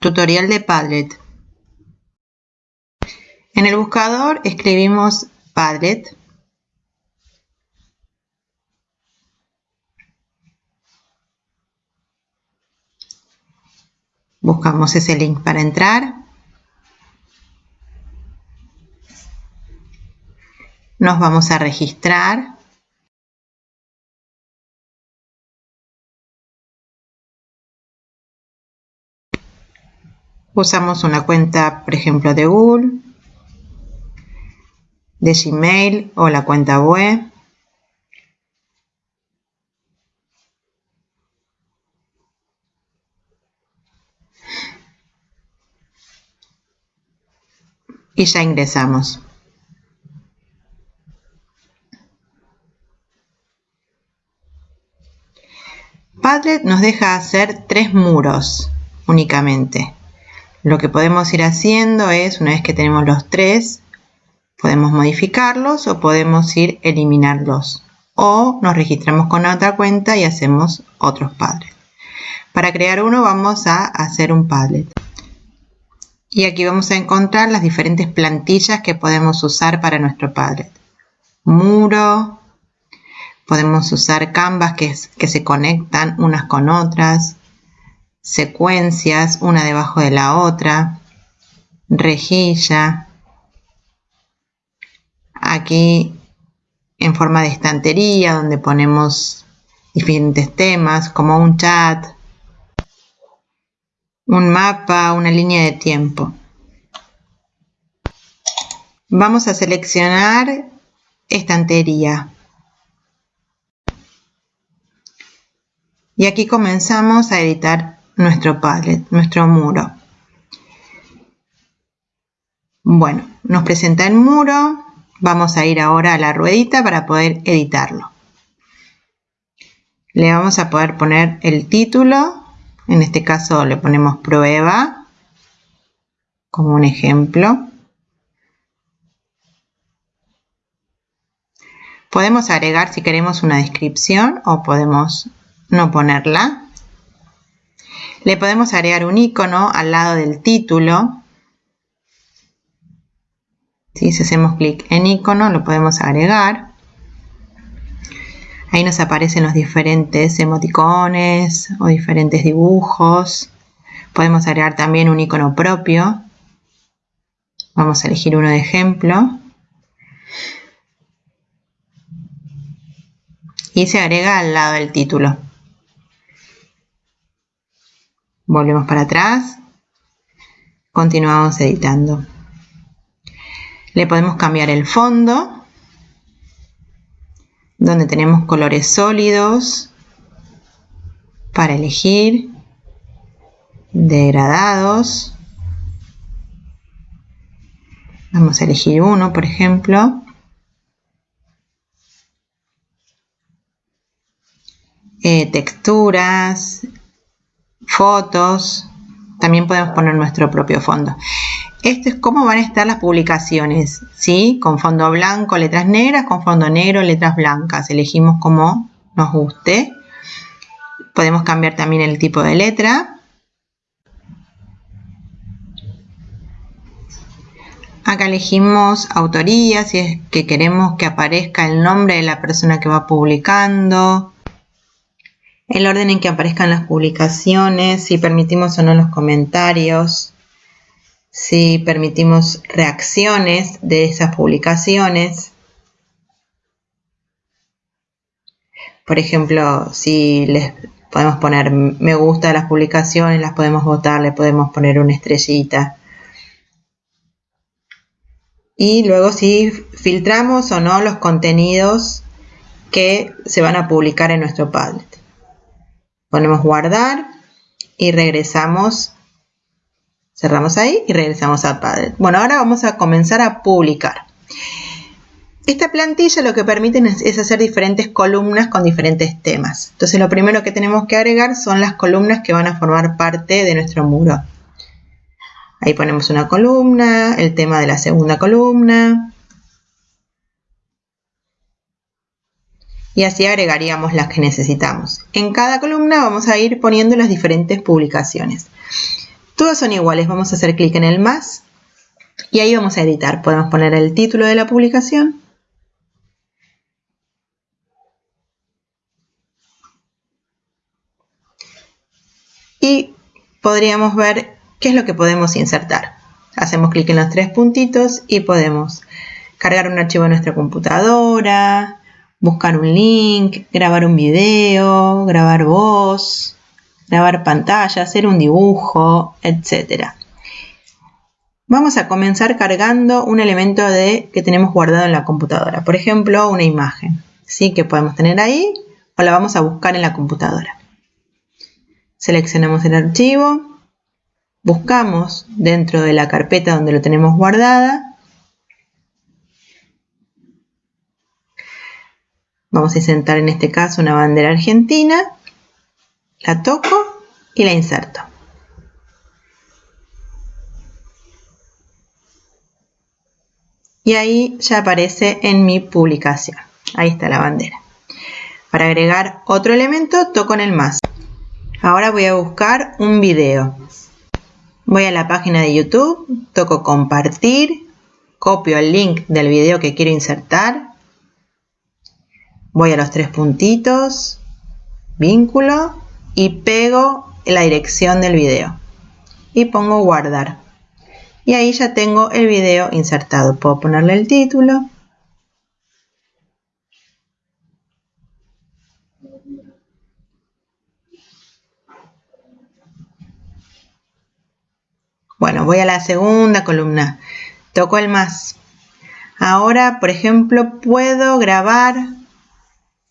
Tutorial de Padlet. En el buscador escribimos Padlet. Buscamos ese link para entrar. Nos vamos a registrar. Usamos una cuenta, por ejemplo, de Google, de Gmail o la cuenta web. Y ya ingresamos. Padlet nos deja hacer tres muros únicamente. Lo que podemos ir haciendo es, una vez que tenemos los tres, podemos modificarlos o podemos ir eliminarlos. O nos registramos con otra cuenta y hacemos otros Padlet. Para crear uno vamos a hacer un Padlet. Y aquí vamos a encontrar las diferentes plantillas que podemos usar para nuestro Padlet. Muro, podemos usar canvas que, que se conectan unas con otras, secuencias una debajo de la otra, rejilla, aquí en forma de estantería donde ponemos diferentes temas como un chat, un mapa, una línea de tiempo. Vamos a seleccionar estantería. Y aquí comenzamos a editar nuestro Padlet, nuestro muro. Bueno, nos presenta el muro. Vamos a ir ahora a la ruedita para poder editarlo. Le vamos a poder poner el título. En este caso le ponemos prueba como un ejemplo. Podemos agregar si queremos una descripción o podemos no ponerla. Le podemos agregar un icono al lado del título. Si hacemos clic en icono lo podemos agregar. Ahí nos aparecen los diferentes emoticones o diferentes dibujos. Podemos agregar también un icono propio. Vamos a elegir uno de ejemplo. Y se agrega al lado del título. Volvemos para atrás. Continuamos editando. Le podemos cambiar el fondo, donde tenemos colores sólidos para elegir, degradados. Vamos a elegir uno, por ejemplo. Eh, texturas, fotos, también podemos poner nuestro propio fondo. Esto es cómo van a estar las publicaciones, ¿sí? Con fondo blanco, letras negras, con fondo negro, letras blancas. Elegimos como nos guste. Podemos cambiar también el tipo de letra. Acá elegimos autoría, si es que queremos que aparezca el nombre de la persona que va publicando el orden en que aparezcan las publicaciones, si permitimos o no los comentarios, si permitimos reacciones de esas publicaciones. Por ejemplo, si les podemos poner me gusta a las publicaciones, las podemos votar, le podemos poner una estrellita. Y luego si filtramos o no los contenidos que se van a publicar en nuestro Padlet. Ponemos guardar y regresamos. Cerramos ahí y regresamos a Padlet. Bueno, ahora vamos a comenzar a publicar. Esta plantilla lo que permite es hacer diferentes columnas con diferentes temas. Entonces lo primero que tenemos que agregar son las columnas que van a formar parte de nuestro muro. Ahí ponemos una columna, el tema de la segunda columna, y así agregaríamos las que necesitamos. En cada columna vamos a ir poniendo las diferentes publicaciones. Todas son iguales, vamos a hacer clic en el más y ahí vamos a editar. Podemos poner el título de la publicación. Y podríamos ver qué es lo que podemos insertar. Hacemos clic en los tres puntitos y podemos cargar un archivo en nuestra computadora, buscar un link, grabar un video, grabar voz, grabar pantalla, hacer un dibujo, etc. Vamos a comenzar cargando un elemento de, que tenemos guardado en la computadora, por ejemplo, una imagen, ¿sí? que podemos tener ahí o la vamos a buscar en la computadora. Seleccionamos el archivo, buscamos dentro de la carpeta donde lo tenemos guardada Vamos a insertar en este caso una bandera argentina, la toco y la inserto. Y ahí ya aparece en mi publicación. Ahí está la bandera. Para agregar otro elemento, toco en el más. Ahora voy a buscar un video. Voy a la página de YouTube, toco compartir, copio el link del video que quiero insertar voy a los tres puntitos, vínculo y pego la dirección del video. Y pongo guardar. Y ahí ya tengo el video insertado. Puedo ponerle el título. Bueno voy a la segunda columna. Toco el más. Ahora por ejemplo puedo grabar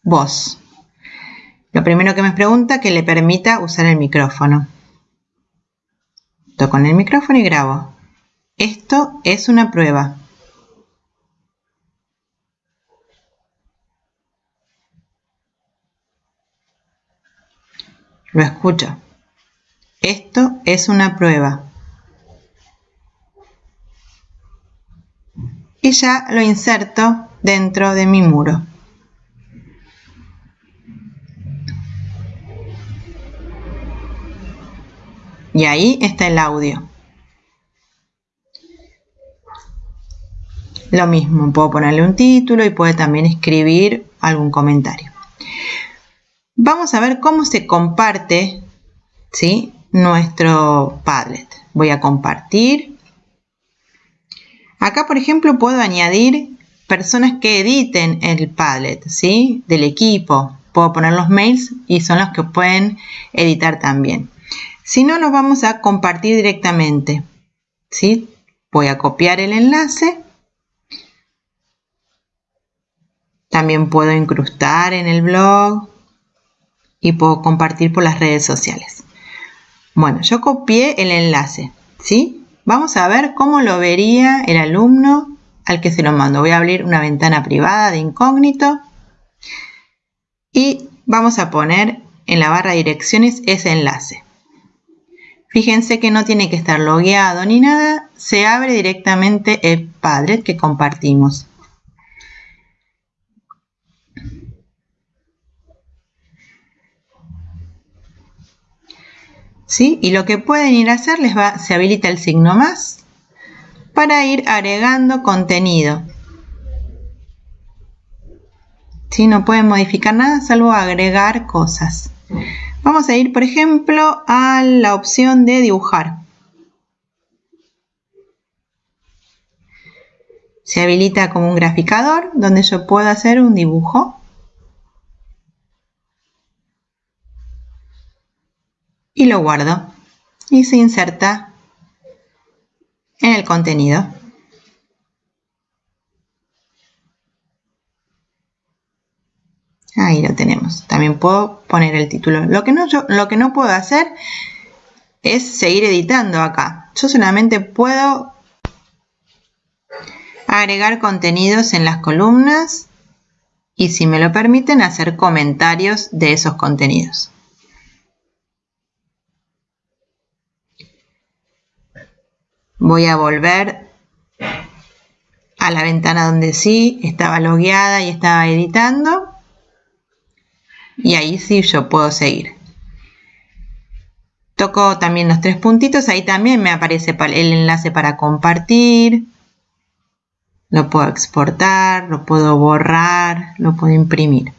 voz. Lo primero que me pregunta que le permita usar el micrófono. Toco en el micrófono y grabo. Esto es una prueba. Lo escucho. Esto es una prueba. Y ya lo inserto dentro de mi muro. Y ahí está el audio. Lo mismo, puedo ponerle un título y puede también escribir algún comentario. Vamos a ver cómo se comparte ¿sí? nuestro Padlet. Voy a compartir. Acá, por ejemplo, puedo añadir personas que editen el Padlet, ¿sí? Del equipo. Puedo poner los mails y son los que pueden editar también. Si no, lo vamos a compartir directamente. ¿sí? Voy a copiar el enlace. También puedo incrustar en el blog y puedo compartir por las redes sociales. Bueno, yo copié el enlace, ¿sí? Vamos a ver cómo lo vería el alumno al que se lo mando. Voy a abrir una ventana privada de incógnito y vamos a poner en la barra direcciones ese enlace. Fíjense que no tiene que estar logueado ni nada, se abre directamente el Padlet que compartimos. ¿Sí? Y lo que pueden ir a hacer, les va, se habilita el signo más para ir agregando contenido. ¿Sí? No pueden modificar nada salvo agregar cosas. Vamos a ir, por ejemplo, a la opción de dibujar. Se habilita como un graficador donde yo puedo hacer un dibujo. Y lo guardo. Y se inserta en el contenido. Ahí lo tenemos. También puedo poner el título. Lo que no, lo que no puedo hacer es seguir editando acá. Yo solamente puedo agregar contenidos en las columnas y si me lo permiten hacer comentarios de esos contenidos. Voy a volver a la ventana donde sí estaba logueada y estaba editando y ahí sí yo puedo seguir. Toco también los tres puntitos, ahí también me aparece el enlace para compartir. Lo puedo exportar, lo puedo borrar, lo puedo imprimir.